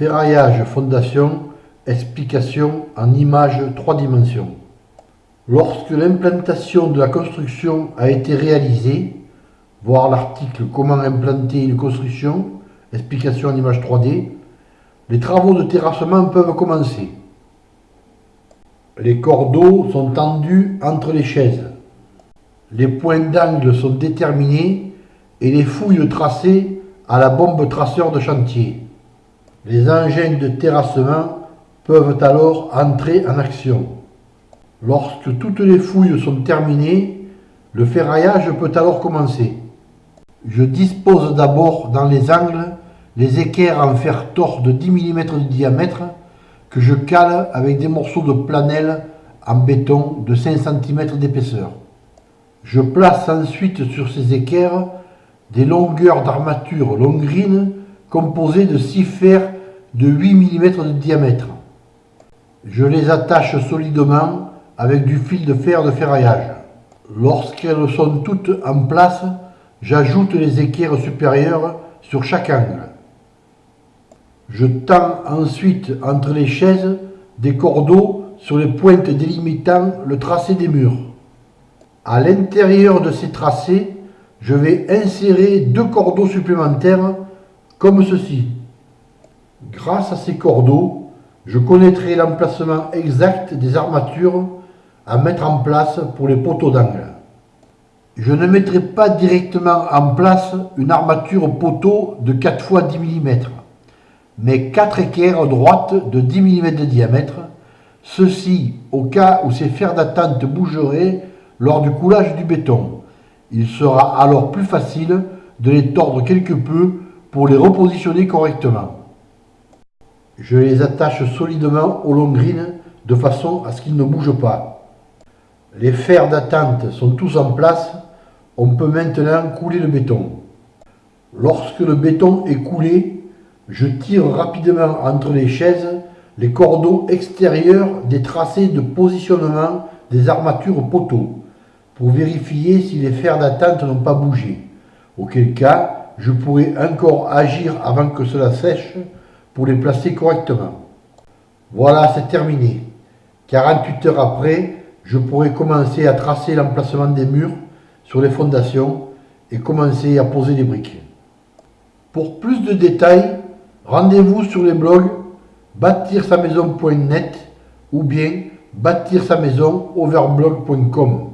Ferraillage fondation, explication en images 3 dimensions. Lorsque l'implantation de la construction a été réalisée, voir l'article Comment implanter une construction, explication en image 3D, les travaux de terrassement peuvent commencer. Les cordeaux sont tendus entre les chaises. Les points d'angle sont déterminés et les fouilles tracées à la bombe traceur de chantier. Les engins de terrassement peuvent alors entrer en action. Lorsque toutes les fouilles sont terminées, le ferraillage peut alors commencer. Je dispose d'abord dans les angles les équerres en fer tort de 10 mm de diamètre que je cale avec des morceaux de planelle en béton de 5 cm d'épaisseur. Je place ensuite sur ces équerres des longueurs d'armature longrine composées de 6 fers de 8 mm de diamètre. Je les attache solidement avec du fil de fer de ferraillage. Lorsqu'elles sont toutes en place, j'ajoute les équerres supérieures sur chaque angle. Je tends ensuite entre les chaises des cordeaux sur les pointes délimitant le tracé des murs. À l'intérieur de ces tracés, je vais insérer deux cordeaux supplémentaires comme ceci. Grâce à ces cordeaux, je connaîtrai l'emplacement exact des armatures à mettre en place pour les poteaux d'angle. Je ne mettrai pas directement en place une armature poteau de 4 fois 10 mm, mais 4 équerres droites de 10 mm de diamètre, ceci au cas où ces fers d'attente bougeraient lors du coulage du béton. Il sera alors plus facile de les tordre quelque peu pour les repositionner correctement. Je les attache solidement aux longrines de façon à ce qu'ils ne bougent pas. Les fers d'attente sont tous en place, on peut maintenant couler le béton. Lorsque le béton est coulé, je tire rapidement entre les chaises les cordeaux extérieurs des tracés de positionnement des armatures poteaux pour vérifier si les fers d'attente n'ont pas bougé, auquel cas je pourrai encore agir avant que cela sèche pour les placer correctement. Voilà, c'est terminé. 48 heures après, je pourrai commencer à tracer l'emplacement des murs sur les fondations et commencer à poser les briques. Pour plus de détails, rendez-vous sur les blogs bâtir sa maison.net ou bien bâtir sa maison overblog.com.